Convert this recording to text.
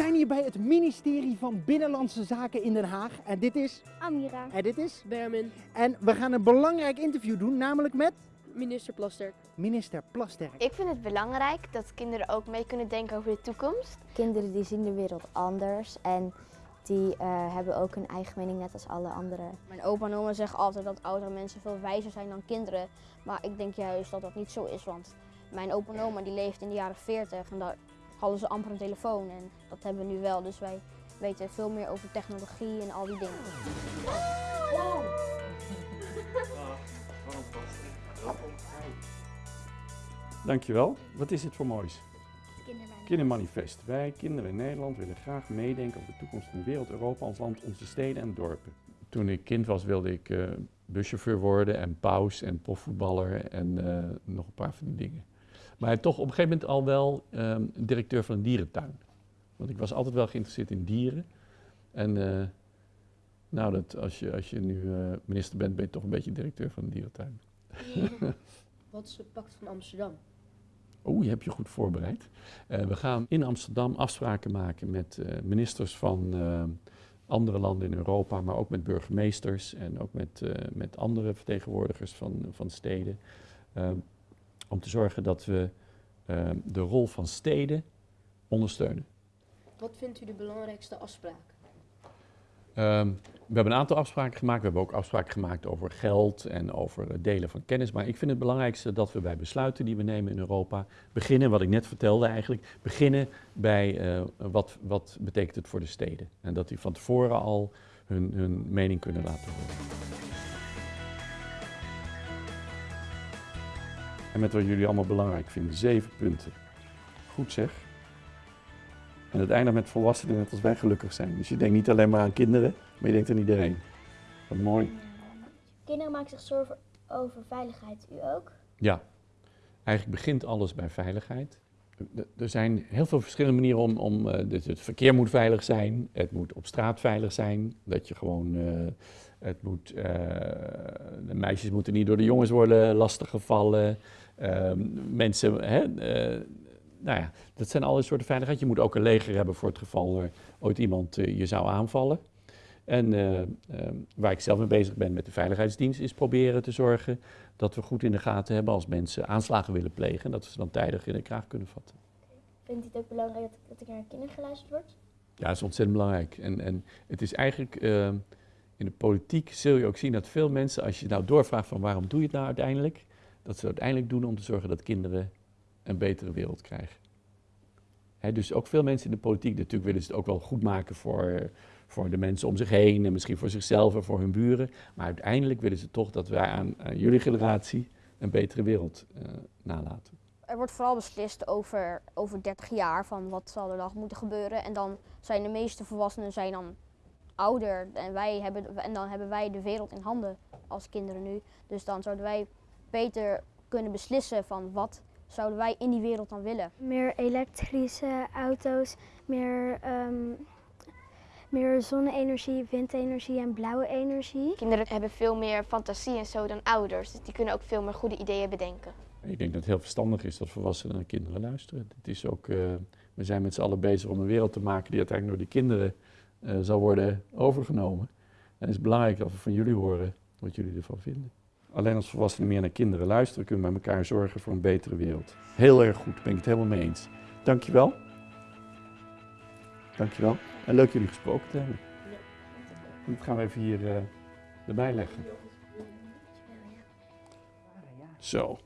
zijn hier bij het ministerie van Binnenlandse Zaken in Den Haag. En dit is... Amira. En dit is... Bermin, En we gaan een belangrijk interview doen, namelijk met minister Plasterk. minister Plasterk. Ik vind het belangrijk dat kinderen ook mee kunnen denken over de toekomst. Kinderen die zien de wereld anders en die eh, hebben ook een eigen mening net als alle anderen. Mijn opa en oma zeggen altijd dat oudere mensen veel wijzer zijn dan kinderen. Maar ik denk juist dat dat niet zo is, want mijn opa en oma die leefden in de jaren 40 en daar hadden ze amper een telefoon. En dat hebben we nu wel, dus wij weten veel meer over technologie en al die dingen. Dankjewel. Wat is dit voor moois? Kindermanifest. Wij, kinderen in Nederland, willen graag meedenken over de toekomst van de wereld, Europa, ons land, onze steden en dorpen. Toen ik kind was wilde ik eh, buschauffeur worden en paus en profvoetballer en eh, nog een paar van die dingen. Maar toch op een gegeven moment al wel ehm, directeur van een dierentuin. Want ik was altijd wel geïnteresseerd in dieren. En eh, nou, dat, als, je, als je nu eh, minister bent, ben je toch een beetje directeur van een dierentuin. Wat is het pact van Amsterdam? Oeh, je hebt je goed voorbereid. Eh, we gaan in Amsterdam afspraken maken met ministers van andere landen in Europa, maar ook met burgemeesters en ook met, met andere vertegenwoordigers van, van steden. eh, om te zorgen dat we eh, de rol van steden ondersteunen. Wat vindt u de belangrijkste afspraak? Ehm, we hebben een aantal afspraken gemaakt. We hebben ook afspraken gemaakt over geld en over het delen van kennis. Maar ik vind het belangrijkste dat we bij besluiten die we nemen in Europa beginnen, wat ik net vertelde eigenlijk, beginnen bij eh, wat, wat betekent het voor de steden. En dat die van tevoren al hun, hun mening kunnen laten horen. En met wat jullie allemaal belangrijk vinden, zeven punten. Goed zeg. En het eindigt met volwassenen net als wij gelukkig zijn. Dus je denkt niet alleen maar aan kinderen, maar je denkt aan iedereen. Wat mooi. Kinderen maken zich zorgen over veiligheid. U ook? Ja, eigenlijk begint alles bij veiligheid. Er- zijn heel veel verschillende manieren om, om eh, het verkeer moet veilig zijn, het moet op straat veilig zijn, dat je gewoon, eh, het moet, eh, de meisjes moeten niet door de jongens worden lastiggevallen, Ehm, mensen, hè, nou ja, dat zijn alle soorten veiligheid. Je moet ook een leger hebben voor het geval er ooit iemand je zou aanvallen. En eh, ehm, waar ik zelf mee bezig ben met de Veiligheidsdienst is proberen te zorgen dat we goed in de gaten hebben als mensen aanslagen willen plegen. En dat we ze dan tijdig in de kraag kunnen vatten. Vindt u het ook belangrijk dat, dat er naar kinderen geluisterd wordt? Ja, dat is ontzettend belangrijk. En, en het is eigenlijk, ehm, in de politiek zul je ook zien dat veel mensen, als je nou doorvraagt van waarom doe je het nou uiteindelijk, dat ze het uiteindelijk doen om te zorgen dat kinderen een betere wereld krijgen. Dus ook veel mensen in de politiek, natuurlijk willen ze het ook wel goed maken voor, voor de mensen om zich heen en misschien voor zichzelf en voor hun buren. Maar uiteindelijk willen ze toch dat wij aan, jullie generatie een betere wereld eh, nalaten. Er wordt vooral beslist over, over 30 jaar van wat zal er dan moeten gebeuren. En dan zijn de meeste volwassenen zijn dan ouder en, wij hebben, en dan hebben wij de wereld in handen als kinderen nu. Dus dan zouden wij beter kunnen beslissen van wat zouden wij in die wereld dan willen. Meer elektrische auto's, meer, ehm, meer zonne-energie, windenergie en blauwe energie. Kinderen hebben veel meer fantasie en zo dan ouders. Dus die kunnen ook veel meer goede ideeën bedenken. Ik denk dat het heel verstandig is dat volwassenen naar kinderen luisteren. Het is ook, eh, we zijn met z'n allen bezig om een wereld te maken die uiteindelijk door die kinderen eh, zal worden overgenomen. En het is belangrijk dat we van jullie horen wat jullie ervan vinden. Alleen als volwassenen meer naar kinderen luisteren, kunnen we met elkaar zorgen voor een betere wereld. Heel erg goed, ben ik het helemaal mee eens. Dankjewel. Dankjewel. En leuk jullie gesproken te hebben. Dat gaan we even hier eh, erbij leggen. Zo.